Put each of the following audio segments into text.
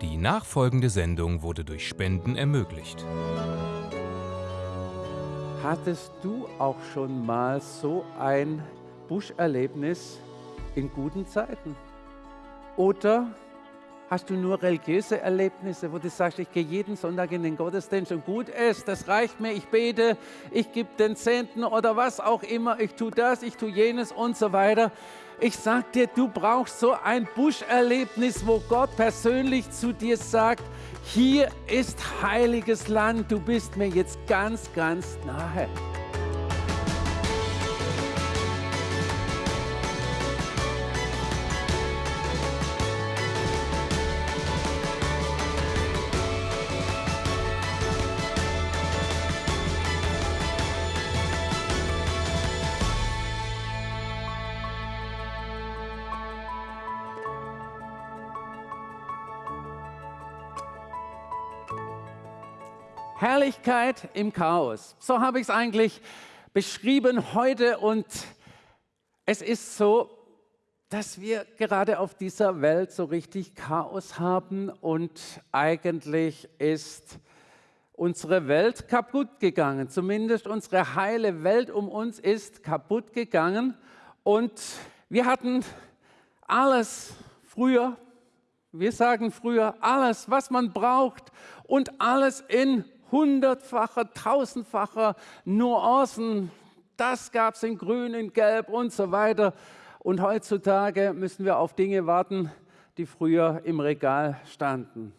Die nachfolgende Sendung wurde durch Spenden ermöglicht. Hattest du auch schon mal so ein Buscherlebnis in guten Zeiten? Oder hast du nur religiöse Erlebnisse, wo du sagst, ich gehe jeden Sonntag in den Gottesdienst und gut ist, das reicht mir, ich bete, ich gebe den Zehnten oder was auch immer, ich tue das, ich tue jenes und so weiter. Ich sag dir, du brauchst so ein Buscherlebnis, wo Gott persönlich zu dir sagt, hier ist heiliges Land, du bist mir jetzt ganz, ganz nahe. Herrlichkeit im Chaos. So habe ich es eigentlich beschrieben heute und es ist so, dass wir gerade auf dieser Welt so richtig Chaos haben und eigentlich ist unsere Welt kaputt gegangen. Zumindest unsere heile Welt um uns ist kaputt gegangen und wir hatten alles früher, wir sagen früher, alles, was man braucht und alles in hundertfacher, tausendfacher Nuancen. Das gab es in grün, in gelb und so weiter. Und heutzutage müssen wir auf Dinge warten, die früher im Regal standen.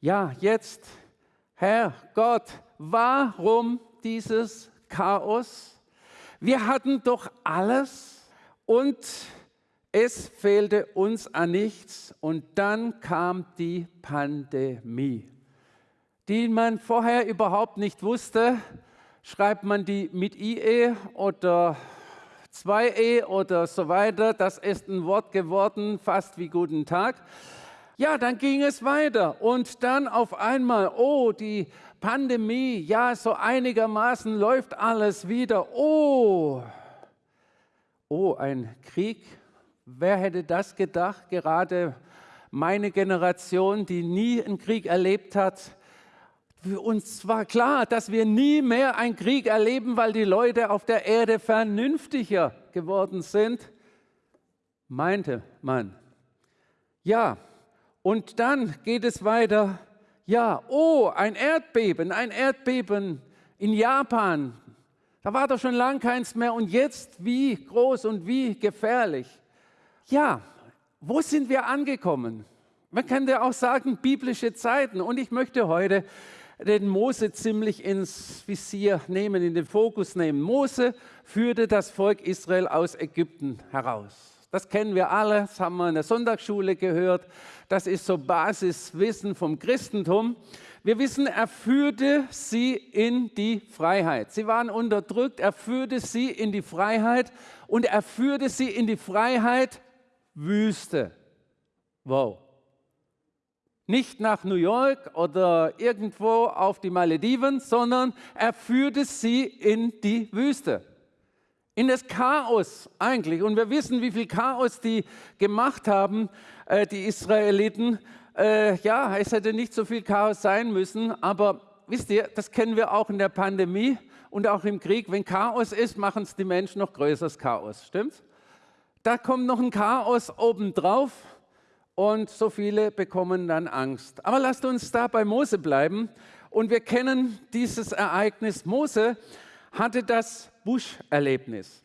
Ja, jetzt, Herr Gott, warum dieses Chaos? Wir hatten doch alles und es fehlte uns an nichts und dann kam die Pandemie die man vorher überhaupt nicht wusste, schreibt man die mit IE oder 2E oder so weiter. Das ist ein Wort geworden, fast wie guten Tag. Ja, dann ging es weiter und dann auf einmal, oh, die Pandemie, ja, so einigermaßen läuft alles wieder. Oh, oh, ein Krieg. Wer hätte das gedacht? Gerade meine Generation, die nie einen Krieg erlebt hat, uns war klar, dass wir nie mehr einen Krieg erleben, weil die Leute auf der Erde vernünftiger geworden sind, meinte man. Ja, und dann geht es weiter. Ja, oh, ein Erdbeben, ein Erdbeben in Japan. Da war doch schon lang keins mehr. Und jetzt, wie groß und wie gefährlich. Ja, wo sind wir angekommen? Man könnte auch sagen, biblische Zeiten. Und ich möchte heute den Mose ziemlich ins Visier nehmen, in den Fokus nehmen. Mose führte das Volk Israel aus Ägypten heraus. Das kennen wir alle, das haben wir in der Sonntagsschule gehört. Das ist so Basiswissen vom Christentum. Wir wissen, er führte sie in die Freiheit. Sie waren unterdrückt, er führte sie in die Freiheit und er führte sie in die Freiheit Wüste. Wow. Nicht nach New York oder irgendwo auf die Malediven, sondern er führte sie in die Wüste. In das Chaos eigentlich. Und wir wissen, wie viel Chaos die gemacht haben, äh, die Israeliten. Äh, ja, es hätte nicht so viel Chaos sein müssen, aber wisst ihr, das kennen wir auch in der Pandemie und auch im Krieg. Wenn Chaos ist, machen es die Menschen noch größeres Chaos. Stimmt's? Da kommt noch ein Chaos obendrauf und so viele bekommen dann Angst. Aber lasst uns da bei Mose bleiben und wir kennen dieses Ereignis. Mose hatte das Buscherlebnis.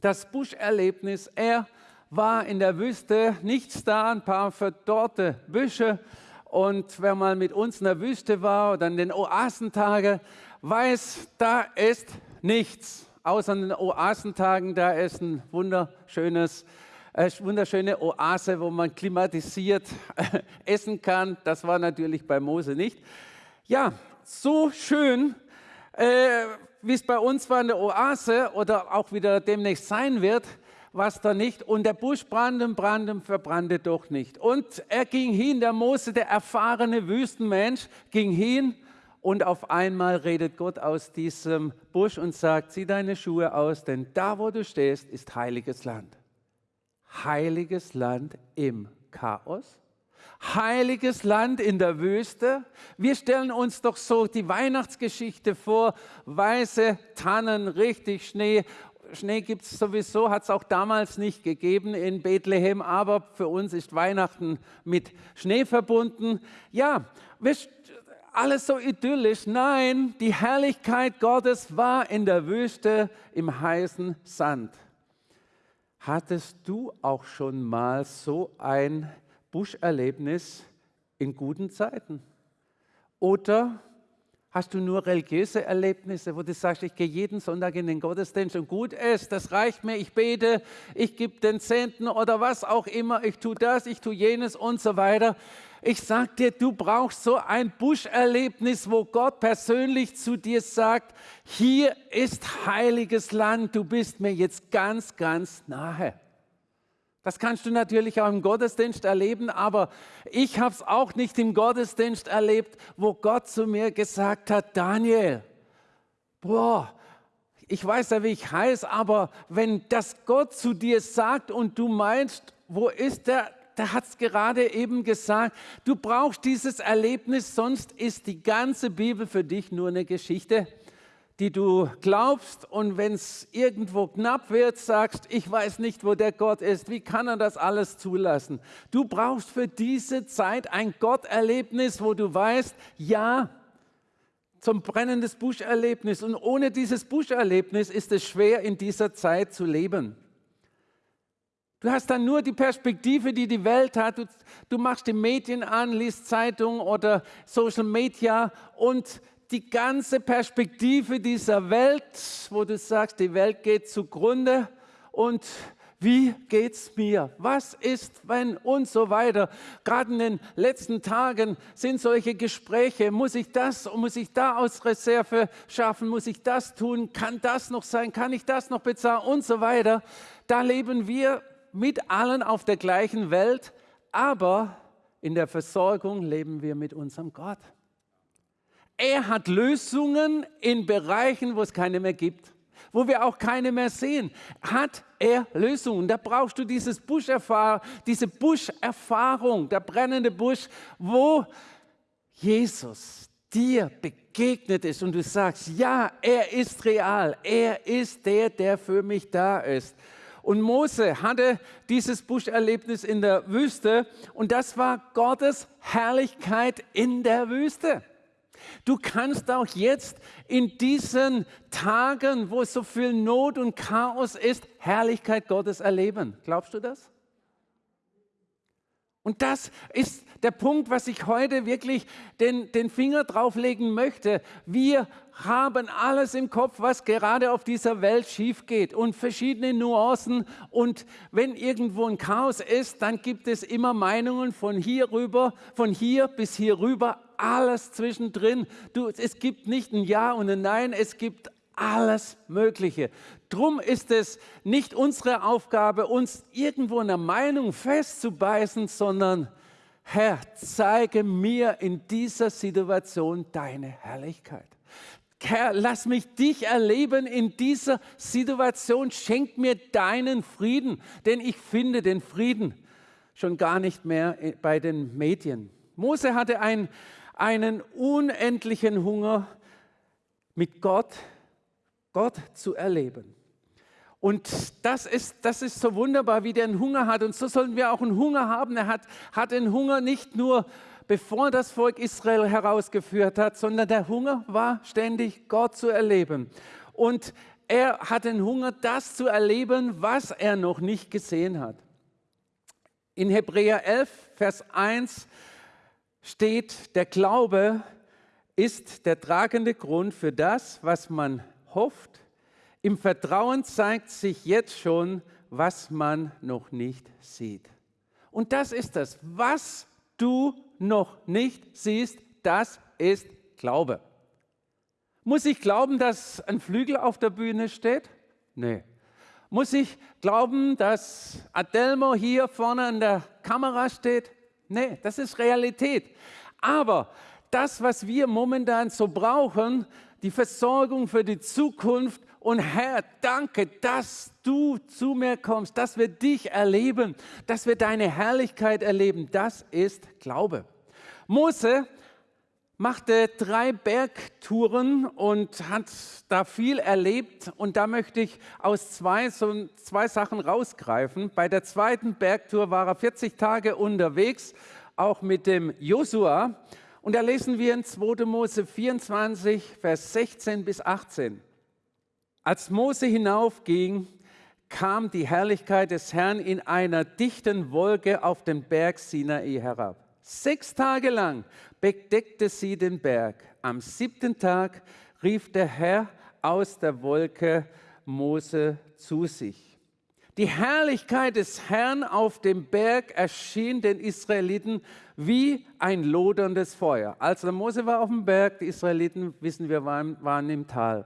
Das Buscherlebnis, er war in der Wüste, nichts da, ein paar verdorrte Büsche. Und wer mal mit uns in der Wüste war oder in den Oasentage, weiß, da ist nichts. Außer in den Oasentagen, da ist ein wunderschönes eine wunderschöne Oase, wo man klimatisiert essen kann. Das war natürlich bei Mose nicht. Ja, so schön, äh, wie es bei uns war, eine Oase oder auch wieder demnächst sein wird, war es da nicht. Und der Busch brannte und brannte und verbrannte doch nicht. Und er ging hin, der Mose, der erfahrene Wüstenmensch, ging hin und auf einmal redet Gott aus diesem Busch und sagt, zieh deine Schuhe aus, denn da, wo du stehst, ist heiliges Land heiliges Land im Chaos. heiliges Land in der Wüste. Wir stellen uns doch so die Weihnachtsgeschichte vor, weiße Tannen, richtig Schnee. Schnee gibt es sowieso, hat es auch damals nicht gegeben in Bethlehem, aber für uns ist Weihnachten mit Schnee verbunden. Ja, alles so idyllisch. Nein, die Herrlichkeit Gottes war in der Wüste im heißen Sand. Hattest du auch schon mal so ein Buscherlebnis in guten Zeiten? Oder hast du nur religiöse Erlebnisse, wo du sagst, ich gehe jeden Sonntag in den Gottesdienst und gut ist, das reicht mir, ich bete, ich gebe den Zehnten oder was auch immer, ich tue das, ich tue jenes und so weiter. Ich sage dir, du brauchst so ein Buscherlebnis, wo Gott persönlich zu dir sagt, hier ist heiliges Land, du bist mir jetzt ganz, ganz nahe. Das kannst du natürlich auch im Gottesdienst erleben, aber ich habe es auch nicht im Gottesdienst erlebt, wo Gott zu mir gesagt hat, Daniel, boah, ich weiß ja, wie ich heiße, aber wenn das Gott zu dir sagt und du meinst, wo ist der? Der hat es gerade eben gesagt, du brauchst dieses Erlebnis, sonst ist die ganze Bibel für dich nur eine Geschichte die du glaubst und wenn es irgendwo knapp wird, sagst, ich weiß nicht, wo der Gott ist, wie kann er das alles zulassen? Du brauchst für diese Zeit ein Gotterlebnis, wo du weißt, ja, zum brennendes Buscherlebnis und ohne dieses Buscherlebnis ist es schwer in dieser Zeit zu leben. Du hast dann nur die Perspektive, die die Welt hat. Du, du machst die Medien an, liest Zeitung oder Social Media und die ganze Perspektive dieser Welt, wo du sagst, die Welt geht zugrunde und wie geht's mir? Was ist, wenn und so weiter? Gerade in den letzten Tagen sind solche Gespräche. Muss ich das, muss ich da aus Reserve schaffen? Muss ich das tun? Kann das noch sein? Kann ich das noch bezahlen? Und so weiter. Da leben wir mit allen auf der gleichen Welt, aber in der Versorgung leben wir mit unserem Gott. Er hat Lösungen in Bereichen, wo es keine mehr gibt, wo wir auch keine mehr sehen. Hat er Lösungen? Da brauchst du dieses Buscherfahr diese Buscherfahrung, der brennende Busch, wo Jesus dir begegnet ist und du sagst, ja, er ist real, er ist der, der für mich da ist. Und Mose hatte dieses Buscherlebnis in der Wüste und das war Gottes Herrlichkeit in der Wüste. Du kannst auch jetzt in diesen Tagen, wo so viel Not und Chaos ist, Herrlichkeit Gottes erleben. Glaubst du das? Und das ist der Punkt, was ich heute wirklich den, den Finger drauflegen möchte. Wir haben alles im Kopf, was gerade auf dieser Welt schief geht und verschiedene Nuancen. Und wenn irgendwo ein Chaos ist, dann gibt es immer Meinungen von hier rüber, von hier bis hier rüber, alles zwischendrin. Du, es gibt nicht ein Ja und ein Nein, es gibt alles Mögliche. Drum ist es nicht unsere Aufgabe, uns irgendwo in der Meinung festzubeißen, sondern Herr, zeige mir in dieser Situation deine Herrlichkeit. Herr, lass mich dich erleben in dieser Situation. Schenk mir deinen Frieden, denn ich finde den Frieden schon gar nicht mehr bei den Medien. Mose hatte ein, einen unendlichen Hunger mit Gott, Gott zu erleben. Und das ist, das ist so wunderbar, wie der einen Hunger hat. Und so sollen wir auch einen Hunger haben. Er hat, hat den Hunger nicht nur, bevor das Volk Israel herausgeführt hat, sondern der Hunger war ständig, Gott zu erleben. Und er hat den Hunger, das zu erleben, was er noch nicht gesehen hat. In Hebräer 11, Vers 1 steht, der Glaube ist der tragende Grund für das, was man hofft. Im Vertrauen zeigt sich jetzt schon, was man noch nicht sieht. Und das ist das, was du noch nicht siehst, das ist Glaube. Muss ich glauben, dass ein Flügel auf der Bühne steht? Nee. Muss ich glauben, dass Adelmo hier vorne an der Kamera steht? Nee, das ist Realität. Aber das, was wir momentan so brauchen, die Versorgung für die Zukunft Und Herr, danke, dass du zu mir kommst, dass wir dich erleben, dass wir deine Herrlichkeit erleben. Das ist Glaube. Mose machte drei Bergtouren und hat da viel erlebt. Und da möchte ich aus zwei, so zwei Sachen rausgreifen. Bei der zweiten Bergtour war er 40 Tage unterwegs, auch mit dem Josua. Und da lesen wir in 2. Mose 24, Vers 16 bis 18. Als Mose hinaufging, kam die Herrlichkeit des Herrn in einer dichten Wolke auf den Berg Sinai herab. Sechs Tage lang bedeckte sie den Berg. Am siebten Tag rief der Herr aus der Wolke Mose zu sich. Die Herrlichkeit des Herrn auf dem Berg erschien den Israeliten wie ein loderndes Feuer. Also Mose war auf dem Berg, die Israeliten, wissen wir, waren, waren im Tal.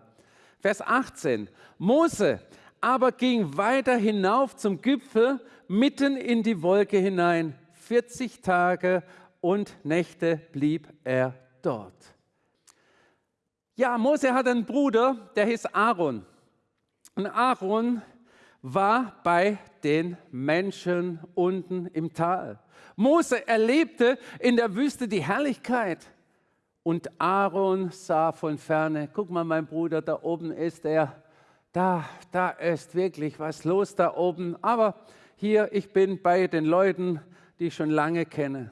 Vers 18. Mose aber ging weiter hinauf zum Gipfel, mitten in die Wolke hinein. 40 Tage und Nächte blieb er dort. Ja, Mose hat einen Bruder, der hieß Aaron. Und Aaron war bei den Menschen unten im Tal. Mose erlebte in der Wüste die Herrlichkeit. Und Aaron sah von ferne, guck mal, mein Bruder, da oben ist er. Da, da ist wirklich was los da oben. Aber hier, ich bin bei den Leuten, die ich schon lange kenne.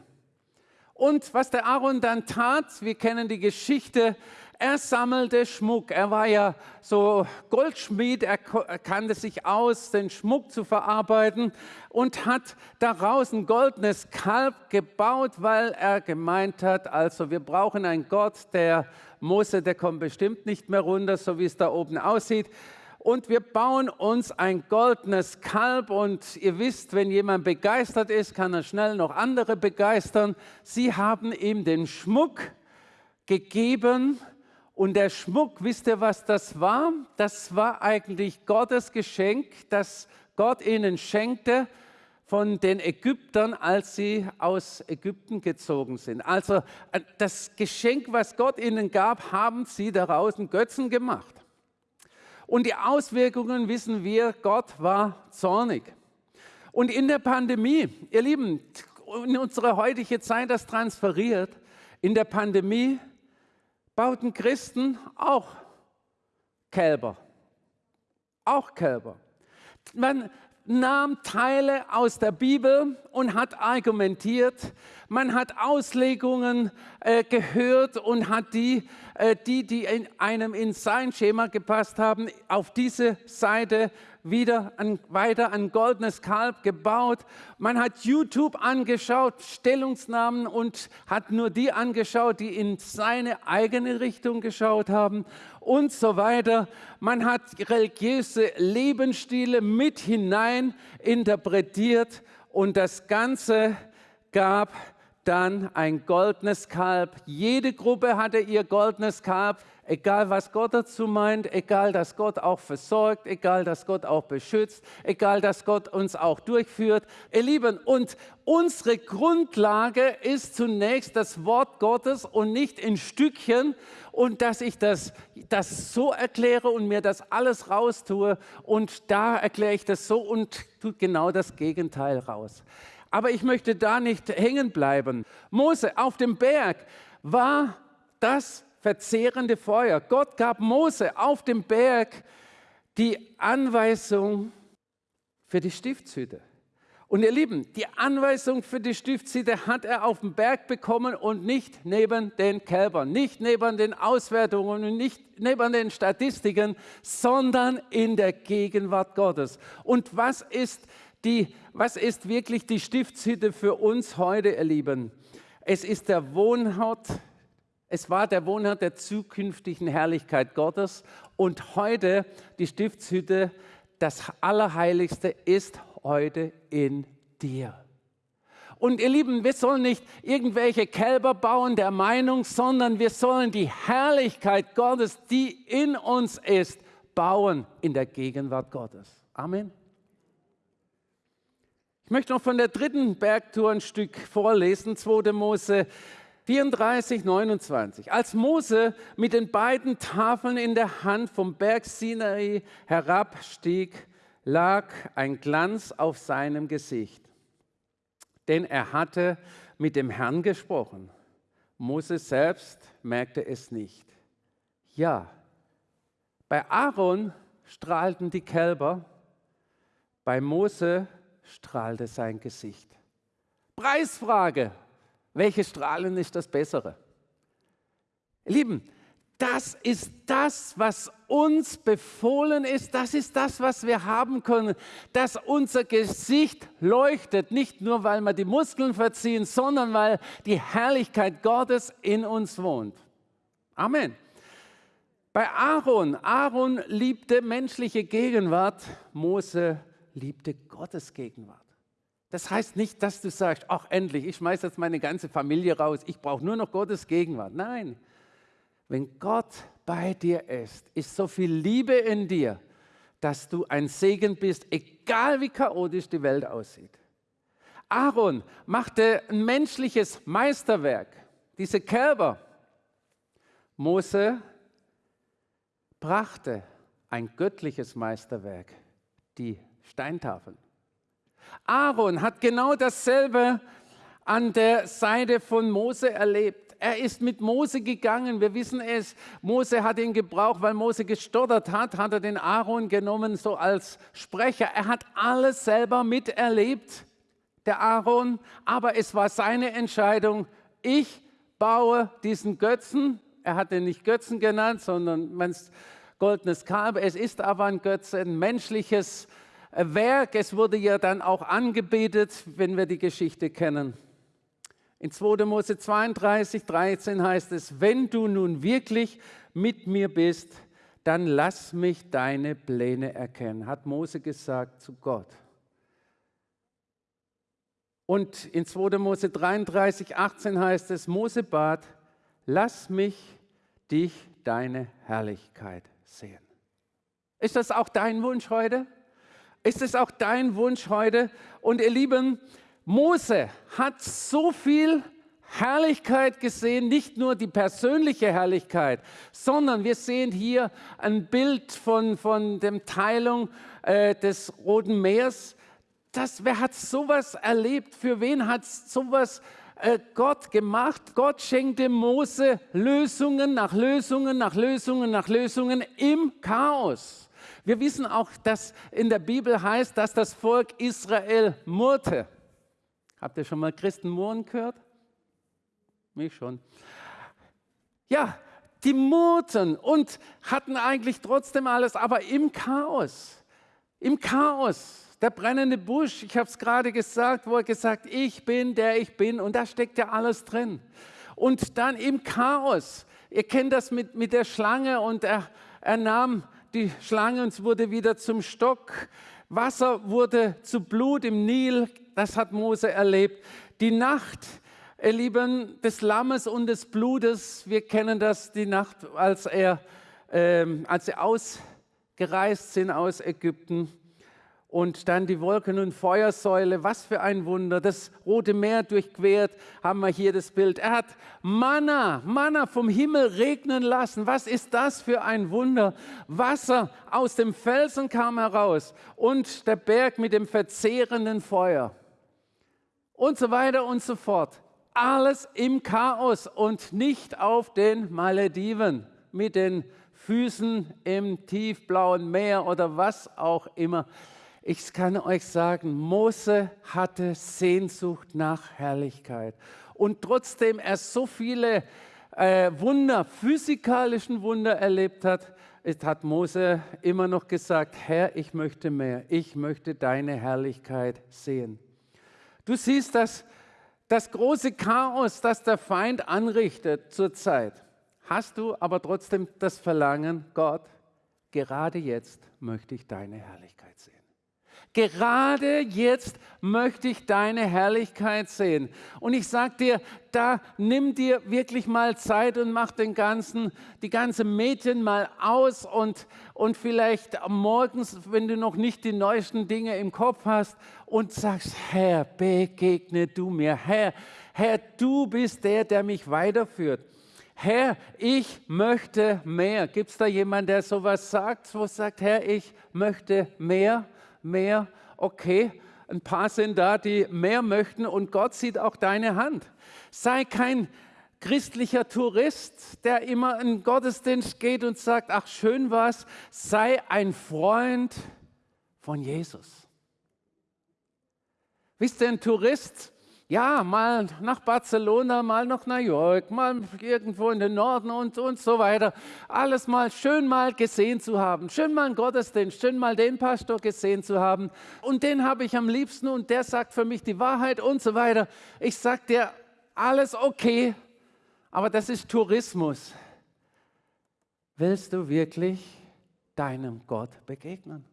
Und was der Aaron dann tat, wir kennen die Geschichte, er sammelte Schmuck. Er war ja so Goldschmied, er kannte sich aus, den Schmuck zu verarbeiten und hat daraus ein goldenes Kalb gebaut, weil er gemeint hat, also wir brauchen einen Gott, der Mose, der kommt bestimmt nicht mehr runter, so wie es da oben aussieht und wir bauen uns ein goldenes Kalb und ihr wisst, wenn jemand begeistert ist, kann er schnell noch andere begeistern. Sie haben ihm den Schmuck gegeben und der Schmuck, wisst ihr, was das war? Das war eigentlich Gottes Geschenk, das Gott ihnen schenkte von den Ägyptern, als sie aus Ägypten gezogen sind. Also äh, das Geschenk, was Gott ihnen gab, haben sie daraus einen Götzen gemacht. Und die Auswirkungen wissen wir, Gott war zornig. Und in der Pandemie, ihr Lieben, in unsere heutige Zeit das transferiert, in der Pandemie bauten Christen auch Kälber. Auch Kälber. Man nahm Teile aus der Bibel und hat argumentiert. Man hat Auslegungen äh, gehört und hat die, äh, die, die in einem in sein Schema gepasst haben, auf diese Seite wieder ein, weiter ein goldenes Kalb gebaut. Man hat YouTube angeschaut, Stellungsnahmen und hat nur die angeschaut, die in seine eigene Richtung geschaut haben und so weiter. Man hat religiöse Lebensstile mit hinein interpretiert und das Ganze gab dann ein goldenes Kalb. Jede Gruppe hatte ihr goldenes Kalb egal was Gott dazu meint, egal dass Gott auch versorgt, egal dass Gott auch beschützt, egal dass Gott uns auch durchführt. Ihr Lieben, und unsere Grundlage ist zunächst das Wort Gottes und nicht in Stückchen und dass ich das, das so erkläre und mir das alles raustue und da erkläre ich das so und tut genau das Gegenteil raus. Aber ich möchte da nicht hängen bleiben. Mose auf dem Berg war das verzehrende Feuer. Gott gab Mose auf dem Berg die Anweisung für die Stiftshütte. Und ihr Lieben, die Anweisung für die Stiftshütte hat er auf dem Berg bekommen und nicht neben den Kälbern, nicht neben den Auswertungen und nicht neben den Statistiken, sondern in der Gegenwart Gottes. Und was ist, die, was ist wirklich die Stiftshütte für uns heute, ihr Lieben? Es ist der Wohnort es war der Wohnort der zukünftigen Herrlichkeit Gottes und heute die Stiftshütte, das Allerheiligste ist heute in dir. Und ihr Lieben, wir sollen nicht irgendwelche Kälber bauen der Meinung, sondern wir sollen die Herrlichkeit Gottes, die in uns ist, bauen in der Gegenwart Gottes. Amen. Ich möchte noch von der dritten Bergtour ein Stück vorlesen, 2. Mose 34, 29. Als Mose mit den beiden Tafeln in der Hand vom Berg Sinai herabstieg, lag ein Glanz auf seinem Gesicht, denn er hatte mit dem Herrn gesprochen. Mose selbst merkte es nicht. Ja, bei Aaron strahlten die Kälber, bei Mose strahlte sein Gesicht. Preisfrage, welche Strahlen ist das bessere? Lieben, das ist das, was uns befohlen ist. Das ist das, was wir haben können. Dass unser Gesicht leuchtet, nicht nur, weil wir die Muskeln verziehen, sondern weil die Herrlichkeit Gottes in uns wohnt. Amen. Bei Aaron, Aaron liebte menschliche Gegenwart, Mose liebte Gottes Gegenwart. Das heißt nicht, dass du sagst, ach endlich, ich schmeiße jetzt meine ganze Familie raus, ich brauche nur noch Gottes Gegenwart. Nein, wenn Gott bei dir ist, ist so viel Liebe in dir, dass du ein Segen bist, egal wie chaotisch die Welt aussieht. Aaron machte ein menschliches Meisterwerk, diese Kälber. Mose brachte ein göttliches Meisterwerk, die Steintafeln. Aaron hat genau dasselbe an der Seite von Mose erlebt. Er ist mit Mose gegangen. Wir wissen es. Mose hat ihn gebraucht, weil Mose gestottert hat, hat er den Aaron genommen, so als Sprecher. Er hat alles selber miterlebt, der Aaron. Aber es war seine Entscheidung. Ich baue diesen Götzen. Er hat den nicht Götzen genannt, sondern mein goldenes Kalb. Es ist aber ein Götze, ein menschliches Werk. Es wurde ja dann auch angebetet, wenn wir die Geschichte kennen. In 2. Mose 32, 13 heißt es, wenn du nun wirklich mit mir bist, dann lass mich deine Pläne erkennen, hat Mose gesagt zu Gott. Und in 2. Mose 33, 18 heißt es, Mose bat, lass mich dich deine Herrlichkeit sehen. Ist das auch dein Wunsch heute? Ist es auch dein Wunsch heute? Und ihr Lieben, Mose hat so viel Herrlichkeit gesehen, nicht nur die persönliche Herrlichkeit, sondern wir sehen hier ein Bild von, von der Teilung äh, des Roten Meers. Das, wer hat sowas erlebt? Für wen hat sowas äh, Gott gemacht? Gott schenkte Mose Lösungen nach Lösungen nach Lösungen nach Lösungen im Chaos. Wir wissen auch, dass in der Bibel heißt, dass das Volk Israel murrte. Habt ihr schon mal Christen murren gehört? Mich schon. Ja, die murrten und hatten eigentlich trotzdem alles, aber im Chaos. Im Chaos. Der brennende Busch, ich habe es gerade gesagt, wo er gesagt, ich bin der ich bin und da steckt ja alles drin. Und dann im Chaos. Ihr kennt das mit, mit der Schlange und er, er nahm die Schlange und es wurde wieder zum Stock. Wasser wurde zu Blut im Nil, das hat Mose erlebt. Die Nacht, ihr Lieben, des Lammes und des Blutes, wir kennen das, die Nacht, als, er, äh, als sie ausgereist sind aus Ägypten und dann die Wolken- und Feuersäule, was für ein Wunder. Das Rote Meer durchquert, haben wir hier das Bild. Er hat Manna, Manna vom Himmel regnen lassen. Was ist das für ein Wunder? Wasser aus dem Felsen kam heraus und der Berg mit dem verzehrenden Feuer. Und so weiter und so fort. Alles im Chaos und nicht auf den Malediven mit den Füßen im tiefblauen Meer oder was auch immer. Ich kann euch sagen, Mose hatte Sehnsucht nach Herrlichkeit. Und trotzdem er so viele äh, Wunder, physikalischen Wunder erlebt hat, hat Mose immer noch gesagt, Herr, ich möchte mehr, ich möchte deine Herrlichkeit sehen. Du siehst das, das große Chaos, das der Feind anrichtet zurzeit. Hast du aber trotzdem das Verlangen, Gott, gerade jetzt möchte ich deine Herrlichkeit sehen. Gerade jetzt möchte ich deine Herrlichkeit sehen. Und ich sage dir, da nimm dir wirklich mal Zeit und mach den ganzen, die ganze Mädchen mal aus und, und vielleicht morgens, wenn du noch nicht die neuesten Dinge im Kopf hast und sagst, Herr, begegne du mir. Herr, Herr, du bist der, der mich weiterführt. Herr, ich möchte mehr. Gibt es da jemanden, der sowas sagt, wo sagt, Herr, ich möchte mehr, mehr? Okay, ein paar sind da, die mehr möchten und Gott sieht auch deine Hand. Sei kein christlicher Tourist, der immer in Gottesdienst geht und sagt, ach schön was, sei ein Freund von Jesus. Wisst ihr, ein Tourist, ja, mal nach Barcelona, mal nach New York, mal irgendwo in den Norden und, und so weiter. Alles mal schön mal gesehen zu haben, schön mal einen Gottesdienst, schön mal den Pastor gesehen zu haben. Und den habe ich am liebsten und der sagt für mich die Wahrheit und so weiter. Ich sage dir, alles okay, aber das ist Tourismus. Willst du wirklich deinem Gott begegnen?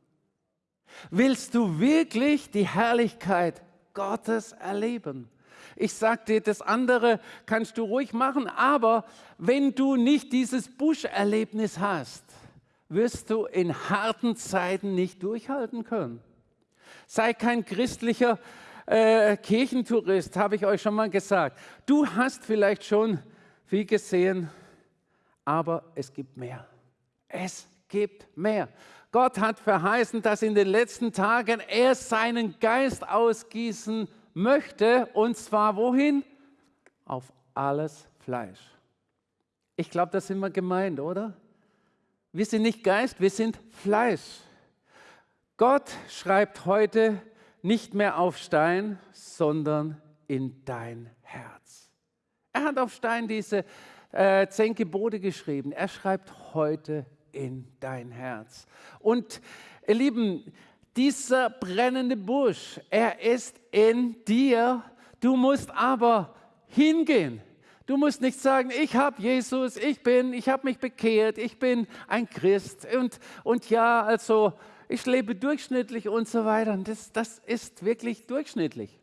Willst du wirklich die Herrlichkeit Gottes erleben. Ich sage dir, das andere kannst du ruhig machen, aber wenn du nicht dieses Buscherlebnis hast, wirst du in harten Zeiten nicht durchhalten können. Sei kein christlicher äh, Kirchentourist, habe ich euch schon mal gesagt. Du hast vielleicht schon viel gesehen, aber es gibt mehr. Es gibt mehr. Gott hat verheißen, dass in den letzten Tagen er seinen Geist ausgießen möchte. Und zwar wohin? Auf alles Fleisch. Ich glaube, das sind wir gemeint, oder? Wir sind nicht Geist, wir sind Fleisch. Gott schreibt heute nicht mehr auf Stein, sondern in dein Herz. Er hat auf Stein diese äh, zehn Gebote geschrieben. Er schreibt heute in dein Herz. Und ihr Lieben, dieser brennende Busch, er ist in dir. Du musst aber hingehen. Du musst nicht sagen, ich habe Jesus, ich bin, ich habe mich bekehrt, ich bin ein Christ und, und ja, also ich lebe durchschnittlich und so weiter. Das, das ist wirklich durchschnittlich.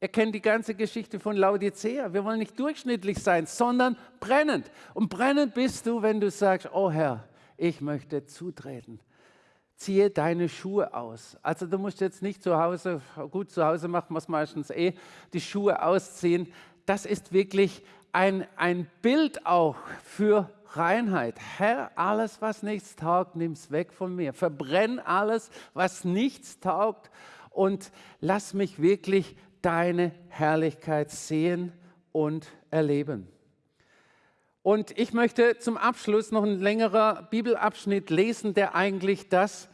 Ihr kennt die ganze Geschichte von Laodicea. Wir wollen nicht durchschnittlich sein, sondern brennend. Und brennend bist du, wenn du sagst, oh Herr, ich möchte zutreten. Ziehe deine Schuhe aus. Also du musst jetzt nicht zu Hause, gut zu Hause machen wir es meistens eh, die Schuhe ausziehen. Das ist wirklich ein, ein Bild auch für Reinheit. Herr, alles, was nichts taugt, nimm es weg von mir. Verbrenn alles, was nichts taugt und lass mich wirklich deine Herrlichkeit sehen und erleben. Und ich möchte zum Abschluss noch ein längerer Bibelabschnitt lesen, der eigentlich das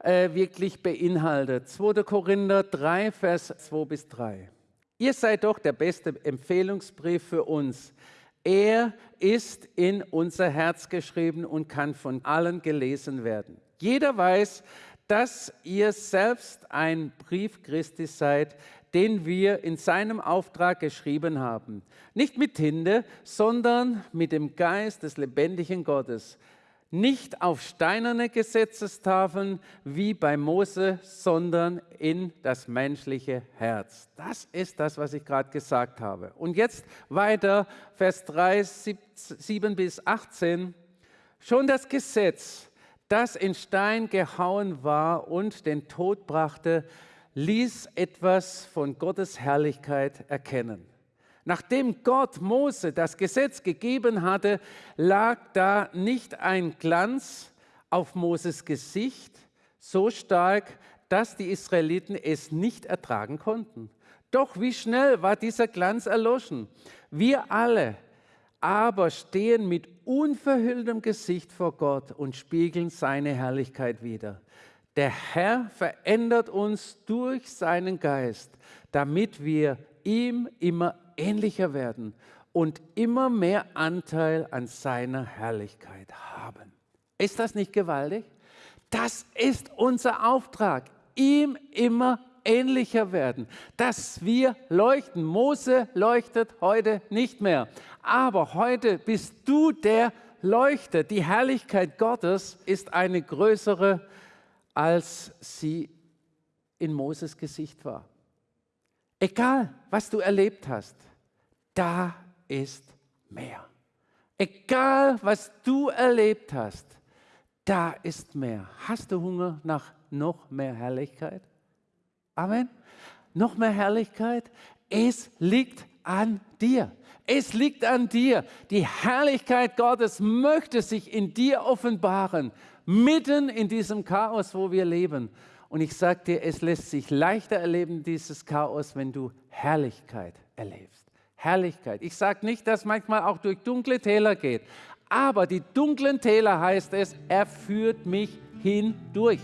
äh, wirklich beinhaltet. 2. Korinther 3, Vers 2 bis 3. Ihr seid doch der beste Empfehlungsbrief für uns. Er ist in unser Herz geschrieben und kann von allen gelesen werden. Jeder weiß, dass ihr selbst ein Brief Christi seid, den wir in seinem Auftrag geschrieben haben. Nicht mit Tinte, sondern mit dem Geist des lebendigen Gottes. Nicht auf steinerne Gesetzestafeln wie bei Mose, sondern in das menschliche Herz. Das ist das, was ich gerade gesagt habe. Und jetzt weiter, Vers 3, 7 bis 18. Schon das Gesetz, das in Stein gehauen war und den Tod brachte, ließ etwas von Gottes Herrlichkeit erkennen. Nachdem Gott Mose das Gesetz gegeben hatte, lag da nicht ein Glanz auf Moses Gesicht so stark, dass die Israeliten es nicht ertragen konnten. Doch wie schnell war dieser Glanz erloschen. Wir alle aber stehen mit unverhülltem Gesicht vor Gott und spiegeln seine Herrlichkeit wider. Der Herr verändert uns durch seinen Geist, damit wir ihm immer ähnlicher werden und immer mehr Anteil an seiner Herrlichkeit haben. Ist das nicht gewaltig? Das ist unser Auftrag, ihm immer ähnlicher werden, dass wir leuchten. Mose leuchtet heute nicht mehr, aber heute bist du der leuchtet. Die Herrlichkeit Gottes ist eine größere als sie in Moses Gesicht war. Egal, was du erlebt hast, da ist mehr. Egal, was du erlebt hast, da ist mehr. Hast du Hunger nach noch mehr Herrlichkeit? Amen. Noch mehr Herrlichkeit? Es liegt an dir. Es liegt an dir. Die Herrlichkeit Gottes möchte sich in dir offenbaren, mitten in diesem Chaos, wo wir leben. Und ich sage dir, es lässt sich leichter erleben, dieses Chaos, wenn du Herrlichkeit erlebst. Herrlichkeit. Ich sage nicht, dass manchmal auch durch dunkle Täler geht, aber die dunklen Täler heißt es, er führt mich hindurch.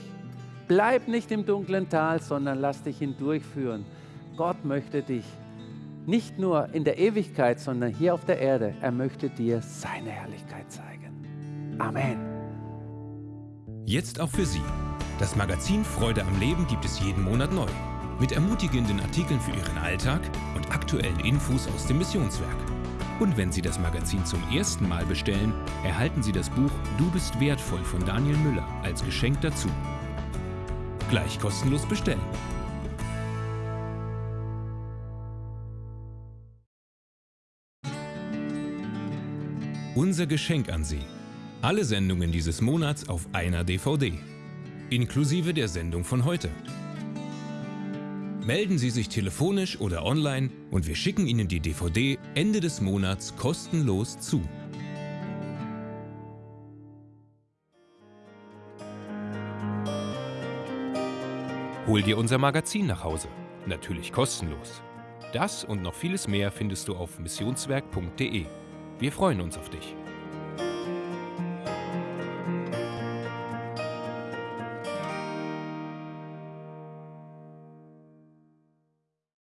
Bleib nicht im dunklen Tal, sondern lass dich hindurchführen. Gott möchte dich nicht nur in der Ewigkeit, sondern hier auf der Erde. Er möchte dir seine Herrlichkeit zeigen. Amen. Jetzt auch für Sie. Das Magazin Freude am Leben gibt es jeden Monat neu. Mit ermutigenden Artikeln für Ihren Alltag und aktuellen Infos aus dem Missionswerk. Und wenn Sie das Magazin zum ersten Mal bestellen, erhalten Sie das Buch Du bist wertvoll von Daniel Müller als Geschenk dazu. Gleich kostenlos bestellen. Unser Geschenk an Sie. Alle Sendungen dieses Monats auf einer DVD. Inklusive der Sendung von heute. Melden Sie sich telefonisch oder online und wir schicken Ihnen die DVD Ende des Monats kostenlos zu. Hol dir unser Magazin nach Hause. Natürlich kostenlos. Das und noch vieles mehr findest du auf missionswerk.de. Wir freuen uns auf dich.